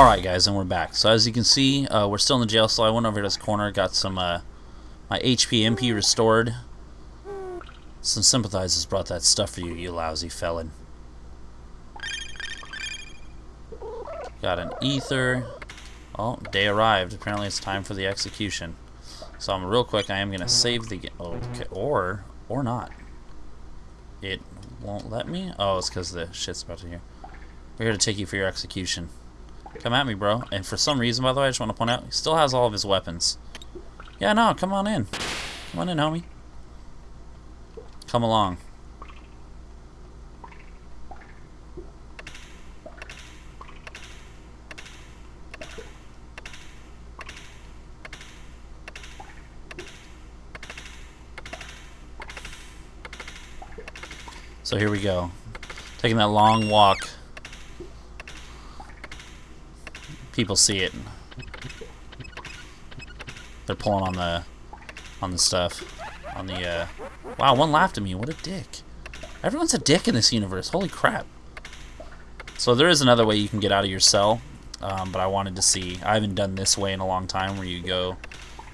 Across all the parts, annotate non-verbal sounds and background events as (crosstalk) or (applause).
Alright guys, and we're back. So as you can see, uh, we're still in the jail cell. I went over to this corner, got some, uh, my HP MP restored. Some sympathizers brought that stuff for you, you lousy felon. Got an ether. Oh, day arrived. Apparently it's time for the execution. So I'm real quick, I am going to save the... Okay, or, or not. It won't let me? Oh, it's because the shit's about to hear. We're here to take you for your execution. Come at me, bro. And for some reason, by the way, I just want to point out, he still has all of his weapons. Yeah, no, come on in. Come on in, homie. Come along. So here we go. Taking that long walk people see it. They're pulling on the on the stuff. On the uh Wow, one laughed at me. What a dick. Everyone's a dick in this universe. Holy crap. So there is another way you can get out of your cell. Um, but I wanted to see. I haven't done this way in a long time where you go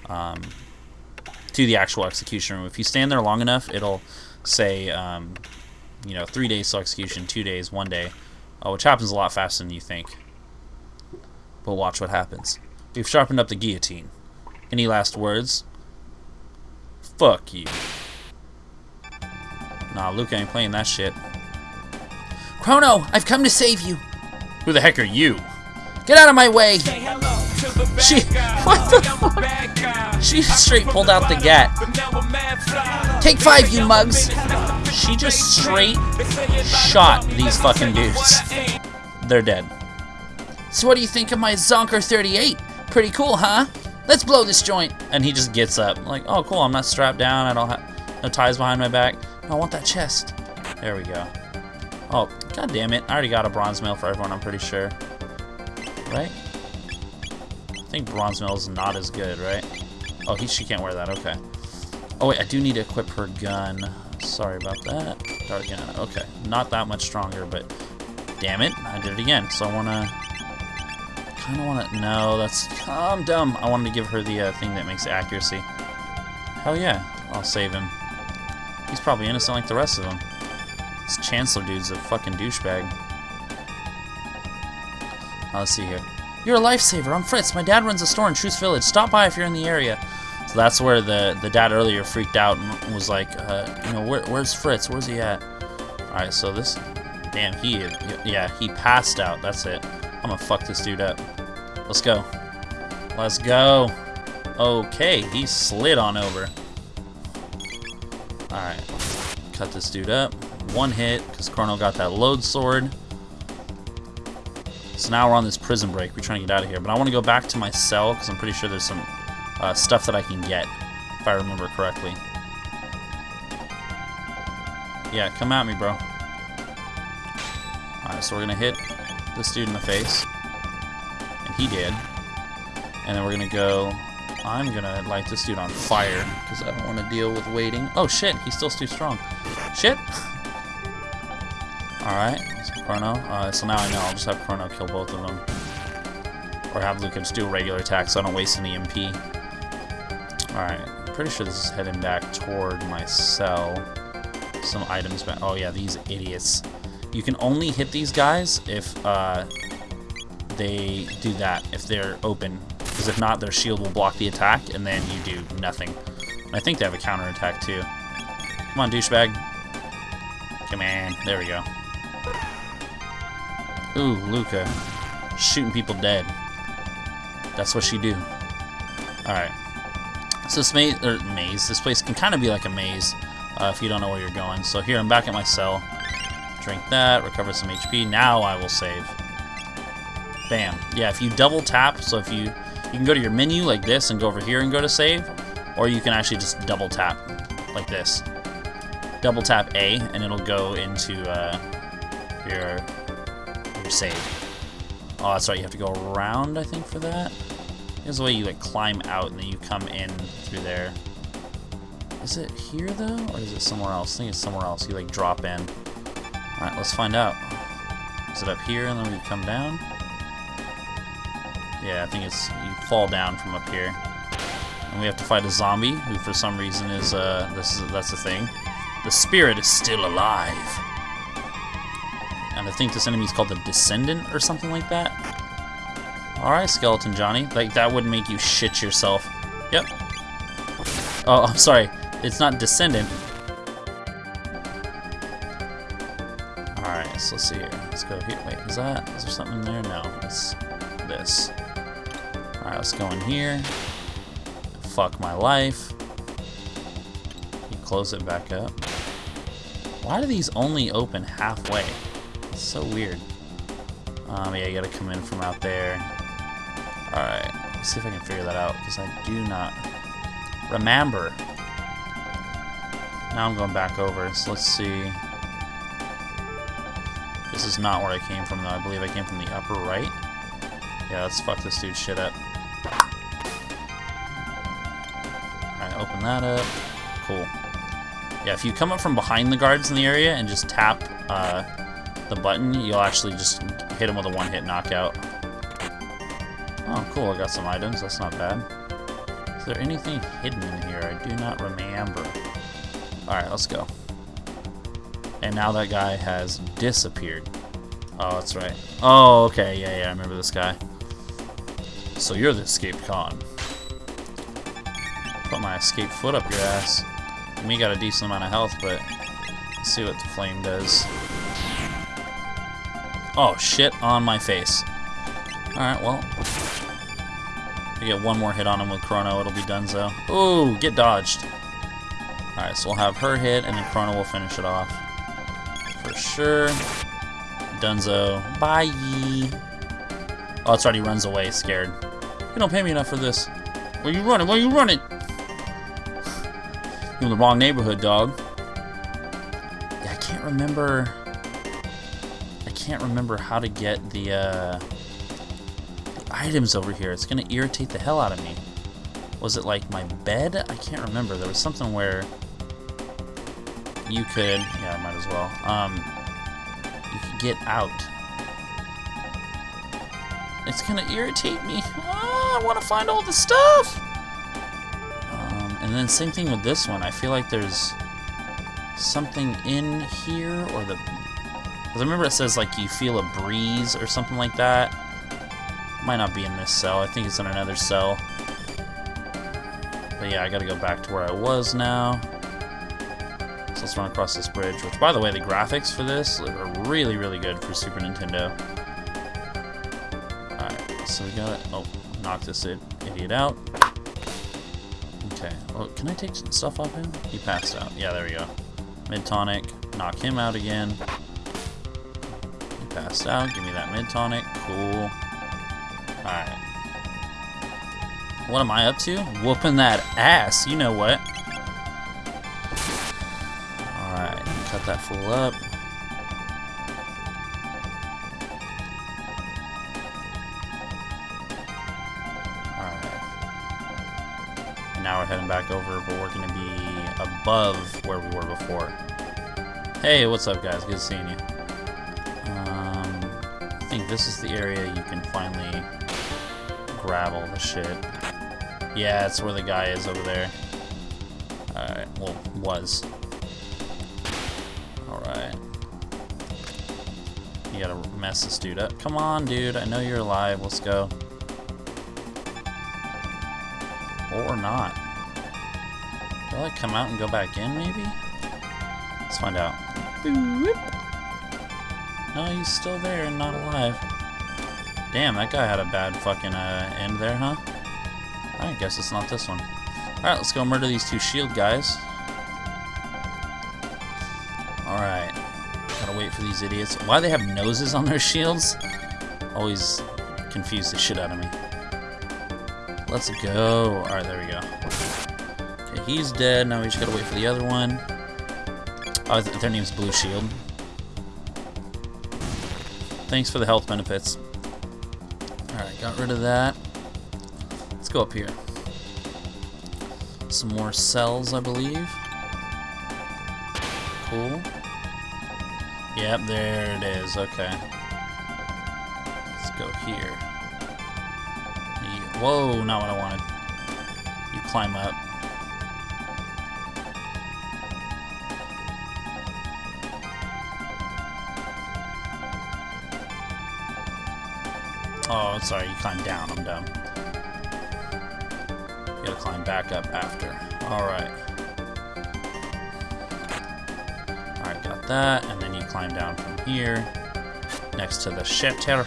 um, to the actual execution room. If you stand there long enough, it'll say, um, you know, three days till execution, two days, one day, uh, which happens a lot faster than you think. But watch what happens. We've sharpened up the guillotine. Any last words? Fuck you. Nah, Luke ain't playing that shit. Chrono, I've come to save you. Who the heck are you? Get out of my way. She, (laughs) what the fuck? She straight pulled out the gat. Take five, you mugs. She just straight shot these fucking dudes. They're dead. So what do you think of my Zonker 38? Pretty cool, huh? Let's blow this joint. And he just gets up. Like, oh, cool, I'm not strapped down. I don't have no ties behind my back. I want that chest. There we go. Oh, god damn it. I already got a bronze mail for everyone, I'm pretty sure. Right? I think bronze mail is not as good, right? Oh, he, she can't wear that. Okay. Oh, wait, I do need to equip her gun. Sorry about that. Dart gun. Okay. Not that much stronger, but damn it. I did it again. So I want to kind of want to... No, that's... I'm dumb. I wanted to give her the uh, thing that makes accuracy. Hell yeah. I'll save him. He's probably innocent like the rest of them. This Chancellor dude's a fucking douchebag. Now, let's see here. You're a lifesaver. I'm Fritz. My dad runs a store in Truce Village. Stop by if you're in the area. So that's where the, the dad earlier freaked out and was like, uh, you know, where, where's Fritz? Where's he at? Alright, so this... Damn, he... Yeah, he passed out. That's it. I'm gonna fuck this dude up. Let's go. Let's go. Okay, he slid on over. Alright. Cut this dude up. One hit, because Chrono got that Lode Sword. So now we're on this prison break. We're trying to get out of here. But I want to go back to my cell, because I'm pretty sure there's some uh, stuff that I can get, if I remember correctly. Yeah, come at me, bro. Alright, so we're going to hit this dude in the face he did. And then we're gonna go, I'm gonna light this dude on fire, because I don't want to deal with waiting. Oh shit, he's still too strong. Shit! (laughs) Alright, so Chrono. Uh, so now I know, I'll just have Chrono kill both of them. Or have Lucas do a regular attack so I don't waste any MP. Alright, pretty sure this is heading back toward my cell. Some items back. Oh yeah, these idiots. You can only hit these guys if uh, they do that if they're open. Because if not, their shield will block the attack, and then you do nothing. I think they have a counter attack too. Come on, douchebag. Come on. There we go. Ooh, Lucca. Shooting people dead. That's what she do. Alright. So this maze, or maze, this place can kind of be like a maze uh, if you don't know where you're going. So here, I'm back at my cell. Drink that, recover some HP. Now I will save. Bam. Yeah, if you double tap, so if you, you can go to your menu like this and go over here and go to save, or you can actually just double tap like this. Double tap A and it'll go into uh, your, your save. Oh, that's right, you have to go around, I think, for that. Here's the way you like climb out and then you come in through there. Is it here though, or is it somewhere else? I think it's somewhere else. You like drop in. All right, let's find out. Is it up here and then we come down? Yeah, I think it's you fall down from up here. And we have to fight a zombie who for some reason is uh this is that's the thing. The spirit is still alive. And I think this enemy is called the Decedent or something like that. Alright, Skeleton Johnny. Like that would make you shit yourself. Yep. Oh, I'm sorry. It's not Decedent. Alright, so let's see here. Let's go here. Wait, is that? Is there something there? No, it's this. Alright, let's here. Fuck my life. You close it back up. Why do these only open halfway? It's so weird. Um, yeah, you gotta come in from out there. Alright, let's see if I can figure that out, because I do not remember. Now I'm going back over, so let's see. This is not where I came from, though. I believe I came from the upper right. Yeah, let's fuck this dude's shit up. Open that up. Cool. Yeah, if you come up from behind the guards in the area and just tap uh, the button, you'll actually just hit them with a one-hit knockout. Oh, cool, I got some items. That's not bad. Is there anything hidden in here? I do not remember. Alright, let's go. And now that guy has disappeared. Oh, that's right. Oh, okay, yeah, yeah, I remember this guy. So you're the escaped con. Put my escape foot up your ass. We got a decent amount of health, but let's see what the flame does. Oh, shit on my face. Alright, well. We get one more hit on him with Chrono, it'll be donezo. Ooh, get dodged. Alright, so we'll have her hit, and then Chrono will finish it off. For sure. Dunzo. Bye. Oh, right, he runs away, scared. You don't pay me enough for this. Where you running? Where you running? In the wrong neighborhood, dog. Yeah, I can't remember... I can't remember how to get the, uh... The items over here. It's gonna irritate the hell out of me. Was it like my bed? I can't remember. There was something where you could... Yeah, I might as well. Um, you could get out. It's gonna irritate me. Ah, I want to find all the stuff. And then same thing with this one. I feel like there's something in here, or the. Cause I remember it says like you feel a breeze or something like that. Might not be in this cell. I think it's in another cell. But yeah, I gotta go back to where I was now. So let's run across this bridge, which by the way, the graphics for this are really, really good for Super Nintendo. Alright, so we gotta... Oh, knock this idiot out. Can I take some stuff off him? He passed out. Yeah, there we go. Mid tonic. Knock him out again. He passed out. Give me that mid tonic. Cool. Alright. What am I up to? Whooping that ass. You know what. Alright. Cut that fool up. Back over, but we're to be above where we were before. Hey, what's up, guys? Good seeing you. Um, I think this is the area you can finally grab all the shit. Yeah, it's where the guy is over there. Alright, well, was. Alright. You gotta mess this dude up. Come on, dude. I know you're alive. Let's go. Or not. Will I come out and go back in, maybe? Let's find out. No, he's still there and not alive. Damn, that guy had a bad fucking uh, end there, huh? I guess it's not this one. Alright, let's go murder these two shield guys. Alright. Gotta wait for these idiots. Why do they have noses on their shields? Always confuse the shit out of me. Let's go. Alright, there we go. He's dead. Now we just gotta wait for the other one. Oh, th their name's Blue Shield. Thanks for the health benefits. Alright, got rid of that. Let's go up here. Some more cells, I believe. Cool. Yep, there it is. Okay. Let's go here. Whoa, not what I wanted. You climb up. Oh, sorry, you climb down. I'm dumb. You gotta climb back up after. Alright. Alright, got that. And then you climb down from here next to the shelter.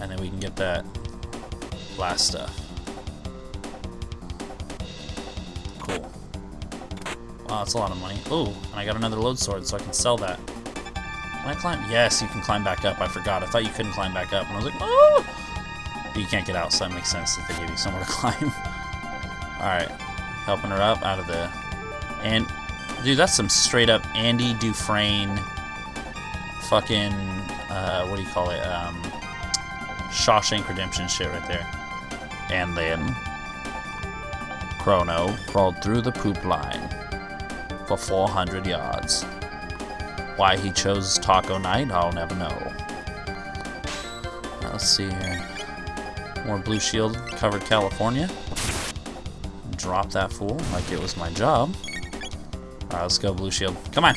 And then we can get that last stuff. Cool. Wow, that's a lot of money. Oh, and I got another Lode Sword, so I can sell that. Can I climb? Yes, you can climb back up. I forgot. I thought you couldn't climb back up. And I was like, oh! But you can't get out, so that makes sense that they give you somewhere (laughs) to climb. Alright. Helping her up out of the... And... Dude, that's some straight up Andy Dufresne fucking... Uh, what do you call it? Um, Shawshank Redemption shit right there. And then... Chrono crawled through the poop line for 400 yards. Why he chose Taco Night, I'll never know. Let's see here. More Blue Shield covered California. Drop that fool like it was my job. Alright, let's go, Blue Shield. Come on!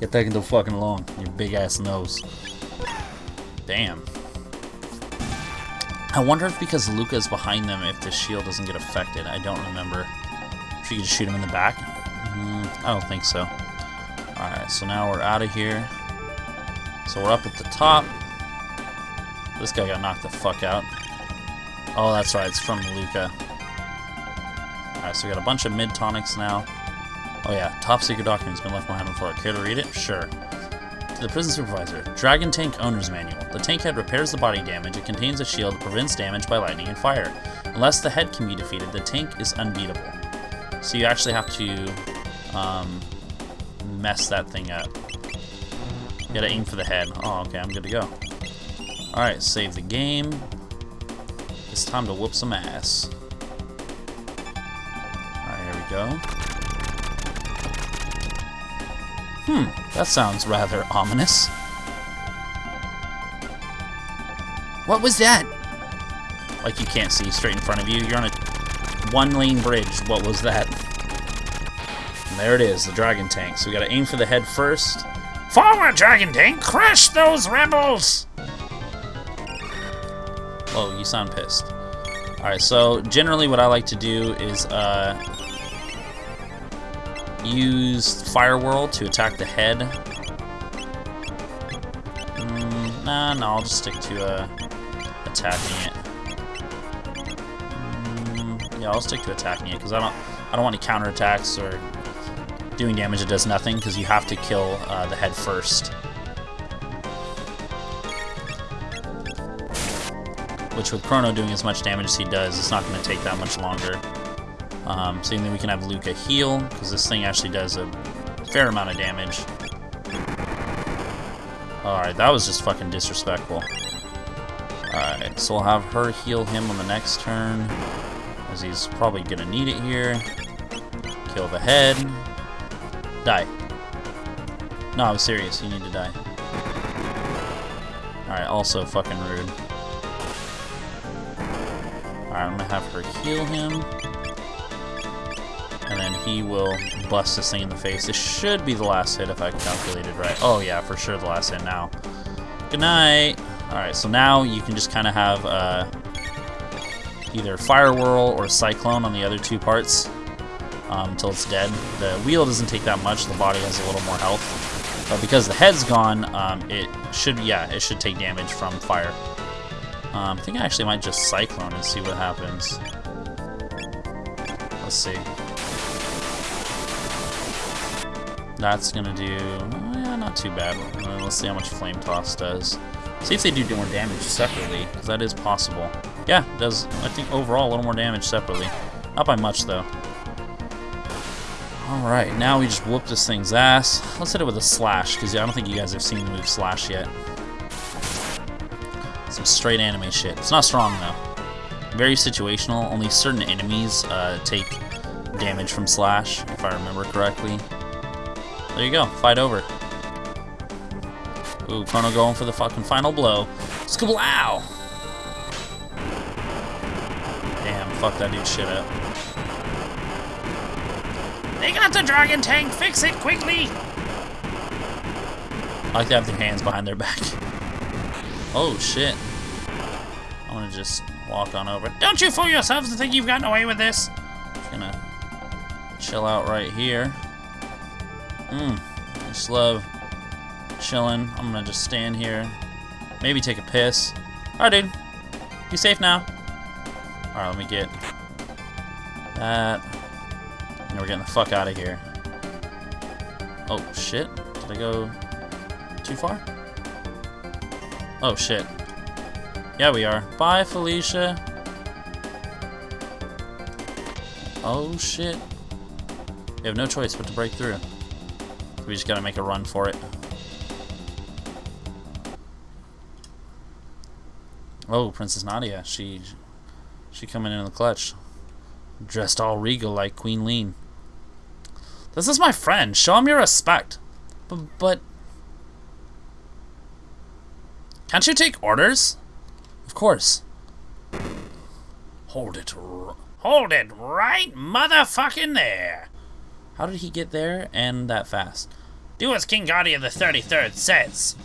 Get taking the fucking lawn. Your big ass nose. Damn. I wonder if because Lucca is behind them, if the shield doesn't get affected. I don't remember. If you could shoot him in the back? Mm, I don't think so. Alright, so now we're out of here. So we're up at the top. This guy got knocked the fuck out. Oh, that's right, it's from Lucca. Alright, so we got a bunch of mid tonics now. Oh yeah, top secret document's been left behind before. Care to read it? Sure. To the prison supervisor. Dragon Tank Owner's Manual. The tank head repairs the body damage. It contains a shield that prevents damage by lightning and fire. Unless the head can be defeated, the tank is unbeatable. So you actually have to um, mess that thing up. Gotta aim for the head. Oh, okay, I'm good to go. Alright, save the game. It's time to whoop some ass. Alright, here we go. Hmm, that sounds rather ominous. What was that? Like you can't see straight in front of you. You're on a one-lane bridge. What was that? There it is, the dragon tank. So we gotta aim for the head first. Forward, dragon tank! Crush those rebels! Oh, you sound pissed. Alright, so generally what I like to do is uh, use Fire Whirl to attack the head. Mm, nah, no, I'll just stick to uh, attacking it. Mm, yeah, I'll stick to attacking it because I don't, I don't want any counterattacks or doing damage that does nothing because you have to kill uh, the head first. Which with Chrono doing as much damage as he does, it's not going to take that much longer. Um, so then we can have Lucca heal, because this thing actually does a fair amount of damage. Alright, that was just fucking disrespectful. Alright, so we'll have her heal him on the next turn, as he's probably going to need it here. Kill the head. Die. No, I'm serious, you need to die. Alright, also fucking rude. Alright, I'm gonna have her heal him. And then he will bust this thing in the face. This should be the last hit if I calculated right. Oh yeah, for sure the last hit now. Good night! Alright, so now you can just kind of have uh, either Fire Whirl or Cyclone on the other two parts um, until it's dead. The wheel doesn't take that much, the body has a little more health. But because the head's gone, um, it should, yeah, it should take damage from fire. Um, I think I actually might just Cyclone and see what happens. Let's see. That's gonna do, yeah, not too bad. Uh, let's see how much Flame Toss does. See if they do more damage separately, because that is possible. Yeah, it does, I think, overall a little more damage separately. Not by much, though. Alright, now we just whoop this thing's ass. Let's hit it with a Slash, because I don't think you guys have seen the move Slash yet. Some straight anime shit. It's not strong, though. Very situational. Only certain enemies uh, take damage from Slash, if I remember correctly. There you go. Fight over. Ooh, Chrono going for the fucking final blow. Skablow! Damn, fuck that dude shit up. They got the dragon tank. Fix it quickly. I like to have their hands behind their back. Oh shit. I'm gonna just walk on over. Don't you fool yourselves to think you've gotten away with this. Just gonna chill out right here. Mmm. Just love chilling. I'm gonna just stand here. Maybe take a piss. Alright, dude. Be safe now? Alright, let me get that. And we're getting the fuck out of here. Oh, shit. Did I go too far? Oh, shit. Yeah, we are. Bye, Felicia. Oh, shit. We have no choice but to break through. We just gotta make a run for it. Oh, Princess Nadia. She she coming in the clutch. Dressed all regal like Queen Leene. This is my friend. Show him your respect. But, but can't you take orders? Of course. Hold it. Hold it right motherfucking there. How did he get there and that fast? Do as King Guardia the 33rd says.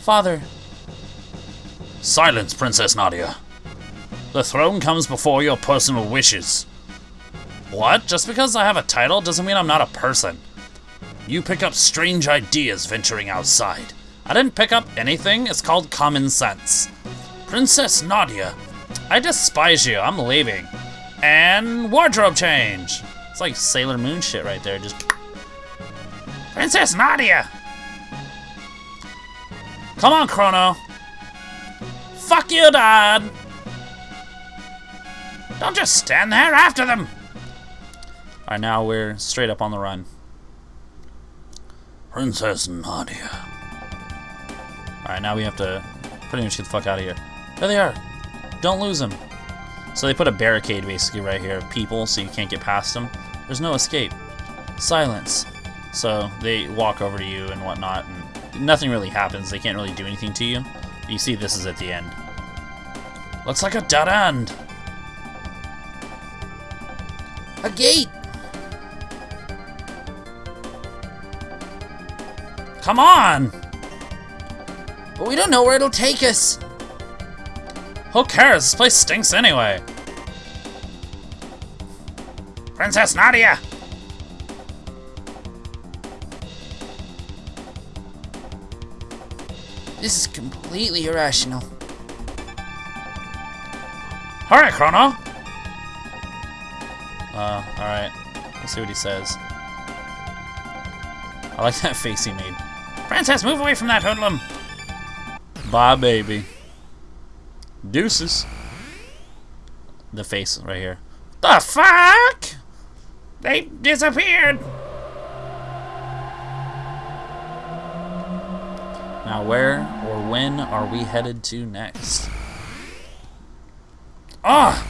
Father. Silence, Princess Nadia. The throne comes before your personal wishes. What? Just because I have a title doesn't mean I'm not a person. You pick up strange ideas venturing outside. I didn't pick up anything, it's called common sense. Princess Nadia, I despise you, I'm leaving. And wardrobe change. It's like Sailor Moon shit right there, just... Princess Nadia! Come on, Chrono. Fuck you, Dad! Don't just stand there after them! Alright, now we're straight up on the run. Princess Nadia. Alright, now we have to pretty much get the fuck out of here. There they are. Don't lose them. So they put a barricade basically right here of people so you can't get past them. There's no escape. Silence. So they walk over to you and whatnot, and nothing really happens. They can't really do anything to you. But You see this is at the end. Looks like a dead end. A gate! Come on! But we don't know where it'll take us. Who cares? This place stinks anyway. Princess Nadia! This is completely irrational. Alright, Chrono! Uh, alright. Let's see what he says. I like that face he made. Princess, move away from that hoodlum! Bye, baby. Deuces. The face right here. The fuck? They disappeared! Now, where or when are we headed to next? Ah!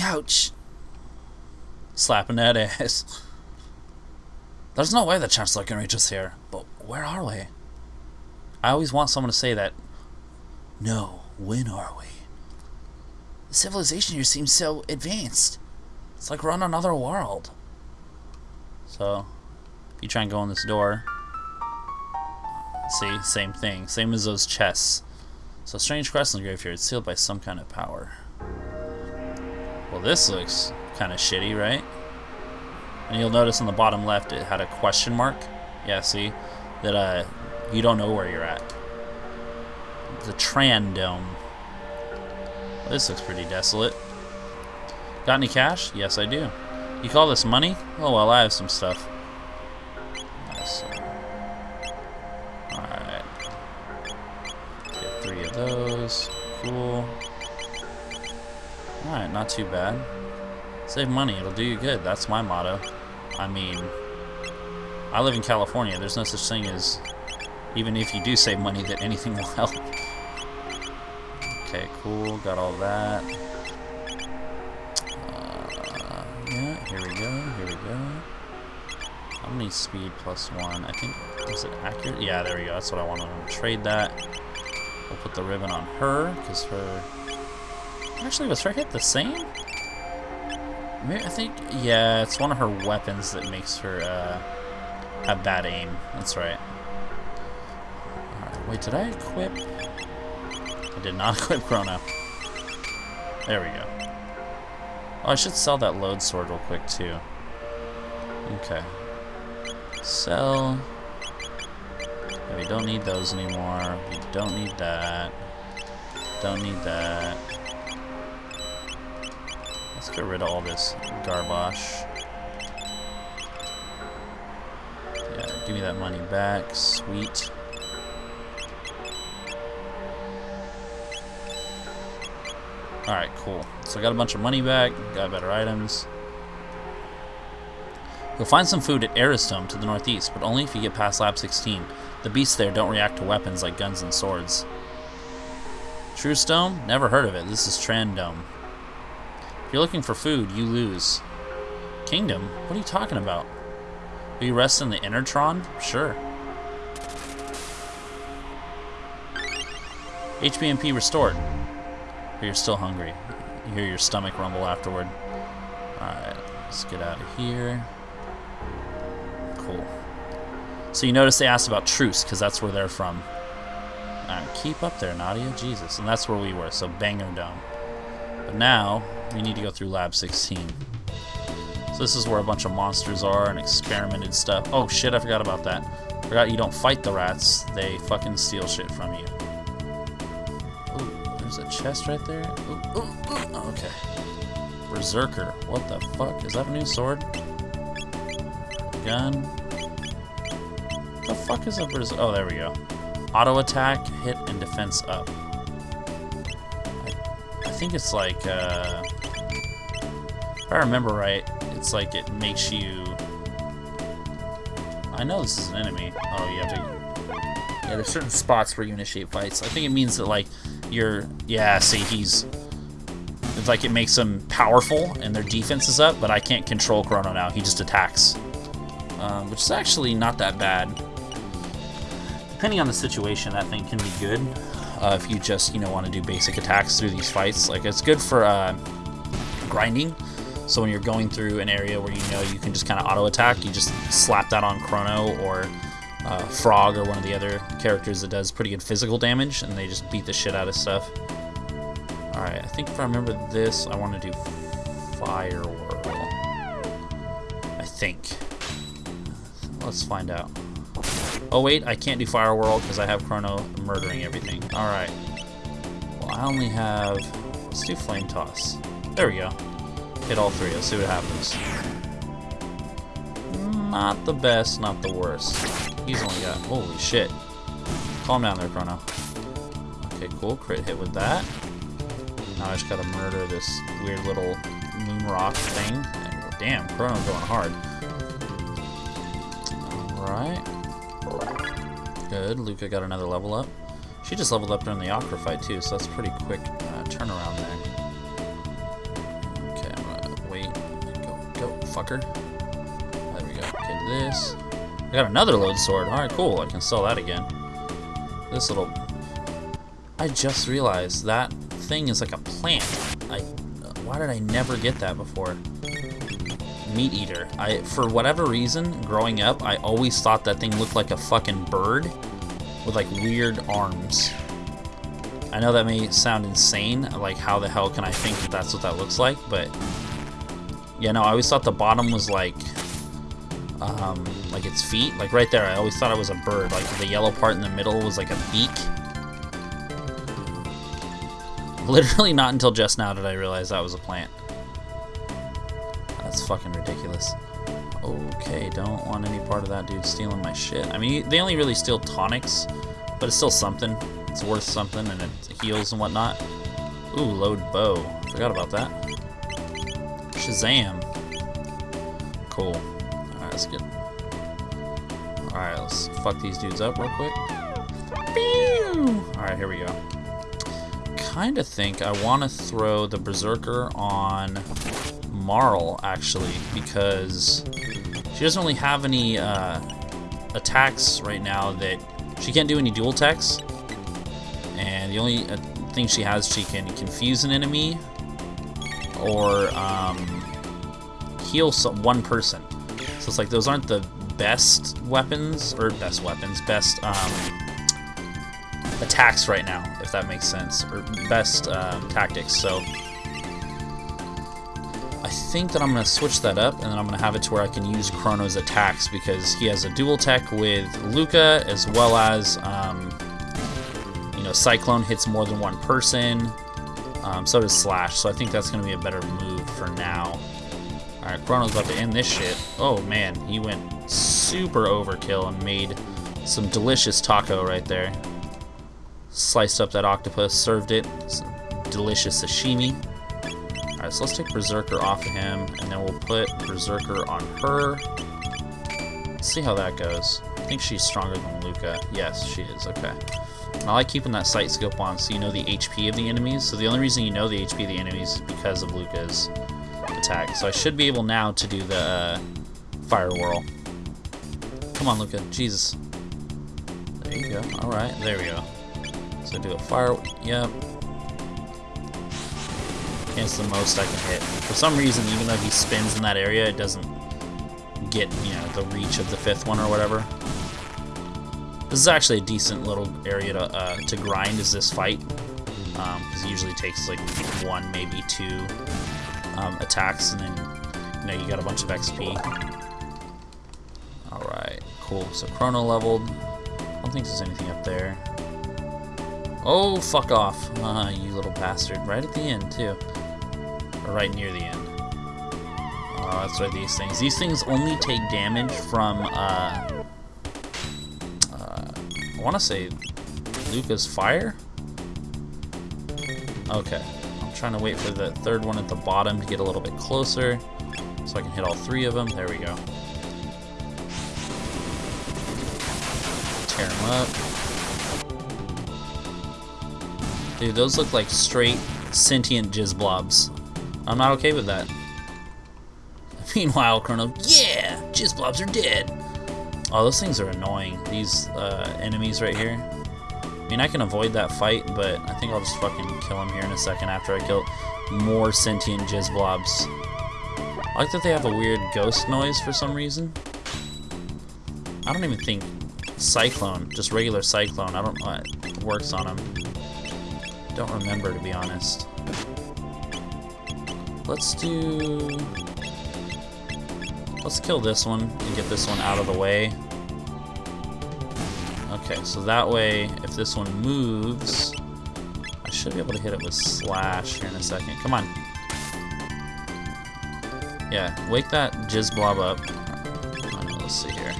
Ouch. Slapping that ass. There's no way the Chancellor can reach us here. But where are we? I always want someone to say that. No, when are we? The civilization here seems so advanced. It's like we're on another world. So, if you try and go in this door, see, same thing. Same as those chests. So, strange crest in the graveyard, sealed by some kind of power. Well, this looks kind of shitty, right? And you'll notice on the bottom left it had a question mark. Yeah, see? That uh, you don't know where you're at. The Trann Dome. This looks pretty desolate. Got any cash? Yes, I do. You call this money? Oh, well, I have some stuff. Alright. Get three of those. Cool. Alright, not too bad. Save money, it'll do you good. That's my motto. I mean, I live in California. There's no such thing as, even if you do save money, that anything will help. Okay, cool. Got all that. Uh, yeah, here we go. Here we go. Gonna need speed plus one. I think, is it accurate? Yeah, there we go. That's what I wanted to trade that. We'll put the ribbon on her, because her... Actually, was her hit the same? I think, yeah, it's one of her weapons that makes her uh, have bad aim. That's right. Alright, wait, did I equip? I did not (laughs) equip Chrono. There we go. Oh, I should sell that Lode Sword real quick, too. Okay. Sell. Yeah, we don't need those anymore. We don't need that. Don't need that. Get rid of all this garbage. Yeah, give me that money back. Sweet. Alright, cool. So I got a bunch of money back, got better items. You'll find some food at Arris Dome to the northeast, but only if you get past Lab 16. The beasts there don't react to weapons like guns and swords. True Stone? Never heard of it. This is Trann Dome. If you're looking for food, you lose. Kingdom? What are you talking about? Will you rest in the Enertron? Sure. HBMP restored. But you're still hungry. You hear your stomach rumble afterward. Alright, let's get out of here. Cool. So you notice they asked about Truce, because that's where they're from. Keep up there, Nadia. Jesus. And that's where we were, so Bangor Dome. But now, we need to go through Lab 16. So this is where a bunch of monsters are and experimented stuff. Oh shit, I forgot about that. Forgot you don't fight the rats. They fucking steal shit from you. Ooh, there's a chest right there. Ooh, ooh, ooh. Oh, okay. Berserker. What the fuck? Is that a new sword? Gun. What the fuck is a berserker? Oh, there we go. Auto attack, hit, and defense up. Think it's like, uh, if I remember right, it's like it makes you. I know this is an enemy. Oh, you have to. Yeah, there's certain spots where you initiate fights. I think it means that like you're. Yeah, see, he's. It's like it makes them powerful and their defense is up, but I can't control Chrono now. He just attacks, um, which is actually not that bad. Depending on the situation, that thing can be good. Uh, if you just you know want to do basic attacks through these fights, like it's good for uh, grinding. So when you're going through an area where you know you can just kind of auto attack, you just slap that on Chrono or uh, Frog or one of the other characters that does pretty good physical damage, and they just beat the shit out of stuff. Alright, I think if I remember this, I want to do Fire Whirl. I think. Let's find out. Oh wait, I can't do Fire Whirl because I have Chrono murdering everything. Alright. Well, I only have... Let's do Flame Toss. There we go. Hit all three. Let's see what happens. Not the best, not the worst. He's only got... Holy shit. Calm down there, Chrono. Okay, cool. Crit hit with that. Now I just gotta murder this weird little moon rock thing. Damn, Chrono going hard. Alright. Good. Lucca got another level up. She just leveled up during the Aqua fight, too, so that's pretty quick uh, turnaround there. Okay, I'm gonna wait. Go, go, fucker. There we go. Okay, this. I got another Lode Sword. Alright, cool. I can sell that again. This little... I just realized that thing is like a plant. I... Why did I never get that before? Meat eater. I, for whatever reason, growing up, I always thought that thing looked like a fucking bird with like weird arms. I know that may sound insane, like how the hell can I think that that's what that looks like, but yeah, no, I always thought the bottom was like, um, like its feet, like right there. I always thought it was a bird, like the yellow part in the middle was like a beak. Literally not until just now did I realize that was a plant. That's fucking ridiculous. Okay, don't want any part of that dude stealing my shit. I mean, they only really steal tonics, but it's still something. It's worth something, and it heals and whatnot. Ooh, Lode Bow. Forgot about that. Shazam. Cool. Alright, that's good. Alright, let's fuck these dudes up real quick. Alright, here we go. Kinda think I want to throw the Berserker on Marle, actually, because She doesn't really have any uh, attacks right now that she can't do any dual attacks. And the only uh, thing she has, she can confuse an enemy or um, heal some, one person. So it's like those aren't the best weapons, or best weapons, best um, attacks right now, if that makes sense, or best um, tactics. So think that I'm going to switch that up, and then I'm going to have it to where I can use Chrono's attacks, because he has a dual tech with Lucca, as well as, um, you know, Cyclone hits more than one person, um, so does Slash, so I think that's going to be a better move for now. Alright, Chrono's about to end this shit. Oh man, he went super overkill and made some delicious taco right there. Sliced up that octopus, served it. Some delicious sashimi. So let's take Berserker off of him, and then we'll put Berserker on her. Let's see how that goes. I think she's stronger than Lucca. Yes, she is. Okay. I like keeping that sight scope on so you know the HP of the enemies. So the only reason you know the HP of the enemies is because of Lucca's attack. So I should be able now to do the uh, Fire Whirl. Come on, Lucca. Jesus. There you go. Alright, there we go. So do a Fire... Yep. It's the most I can hit. For some reason, even though he spins in that area, it doesn't get, you know, the reach of the fifth one or whatever. This is actually a decent little area to, uh, to grind, is this fight. Because um, it usually takes like one, maybe two um, attacks, and then you know you got a bunch of XP. Alright, cool. So Chrono leveled. I don't think there's anything up there. Oh, fuck off. Uh, (laughs) you little bastard. Right at the end, too. Or right near the end. Oh, that's right, these things. These things only take damage from, uh... uh I want to say Lucca's fire? Okay I'm trying to wait for the third one at the bottom to get a little bit closer so I can hit all three of them. There we go. Tear them up. Dude, those look like straight sentient jizz blobs. I'm not okay with that. (laughs) Meanwhile, Chrono, yeah, jizz blobs are dead. Oh, those things are annoying. These uh, enemies right here I mean, I can avoid that fight, but I think I'll just fucking kill him here in a second after I kill more sentient jizz blobs. I like that they have a weird ghost noise for some reason. I don't even think Cyclone, just regular Cyclone, I don't know what works on him. Don't remember, to be honest. Let's do... Let's kill this one and get this one out of the way. Okay, so that way, if this one moves, I should be able to hit it with Slash here in a second. Come on. Yeah, wake that Jizz Blob up. let's see here.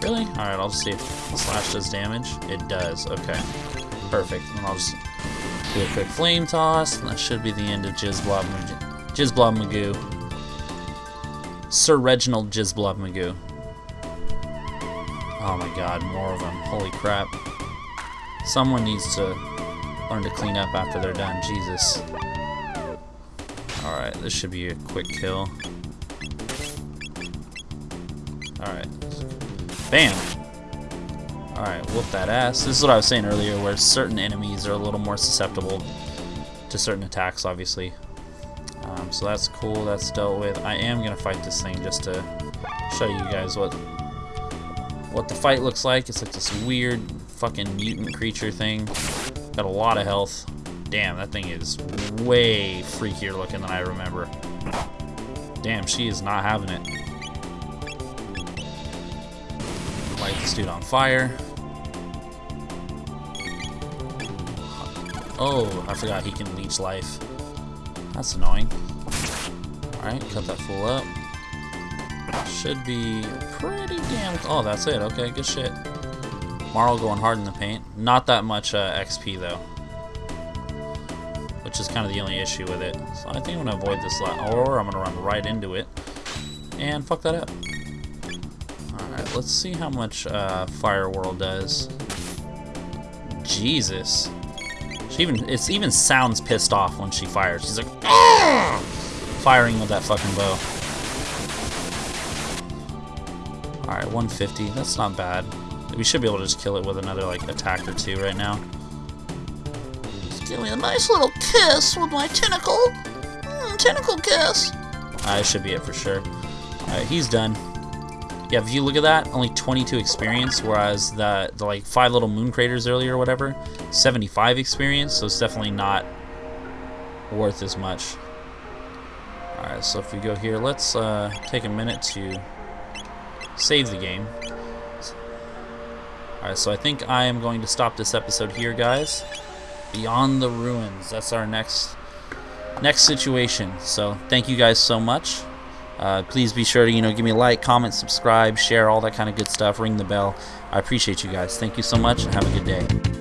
Really? Alright, I'll just see if Slash does damage. It does, okay. Perfect. And I'll just do a quick Flame Toss, and that should be the end of Jizz Blob, Jizz Blob Magoo. Sir Reginald Jizz Blob Magoo. Oh my god, more of them. Holy crap. Someone needs to learn to clean up after they're done. Jesus. Alright, this should be a quick kill. Alright. Bam! Alright, whoop that ass. This is what I was saying earlier, where certain enemies are a little more susceptible to certain attacks, obviously. Um, so that's cool, that's dealt with. I am going to fight this thing just to show you guys what what the fight looks like. It's like this weird fucking mutant creature thing. Got a lot of health. Damn, that thing is way freakier looking than I remember. Damn, she is not having it. Light this dude on fire. Oh, I forgot he can leech life. That's annoying. Alright, cut that fool up. Should be pretty damn... Oh, that's it. Okay, good shit. Marle going hard in the paint. Not that much uh, XP, though. Which is kind of the only issue with it. So I think I'm going to avoid this lot. Or I'm going to run right into it. And fuck that up. Alright, let's see how much uh, Fire Whirl does. Jesus. Even it even sounds pissed off when she fires. She's like, Firing with that fucking bow. Alright, 150. That's not bad. We should be able to just kill it with another like attack or two right now. Just give me a nice little kiss with my tentacle. Mm, tentacle kiss. Uh, should be it for sure. Alright, he's done. Yeah, if you look at that, only 22 experience, whereas the, the like five little moon craters earlier or whatever, 75 experience, so it's definitely not worth as much. Alright, so if we go here, let's uh, take a minute to save the game. Alright, so I think I am going to stop this episode here, guys. Beyond the Ruins. That's our next next situation. So thank you guys so much. Uh, please be sure to you know give me a like, comment, subscribe, share, all that kind of good stuff. Ring the bell. I appreciate you guys. Thank you so much, and have a good day.